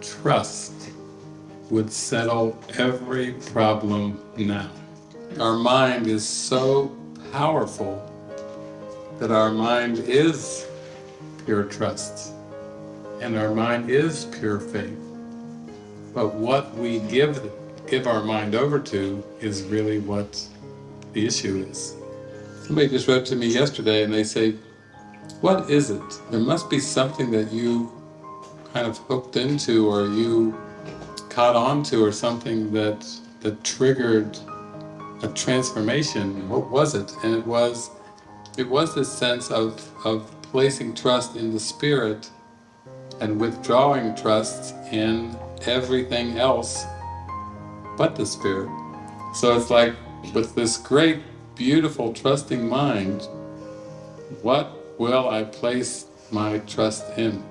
trust would settle every problem now. Our mind is so powerful that our mind is pure trust and our mind is pure faith. But what we give give our mind over to is really what the issue is. Somebody just wrote to me yesterday and they say, what is it? There must be something that you kind of hooked into or you caught on to or something that that triggered a transformation. What was it? And it was it was this sense of, of placing trust in the Spirit and withdrawing trust in everything else but the Spirit. So it's like, with this great, beautiful, trusting mind, what will I place my trust in?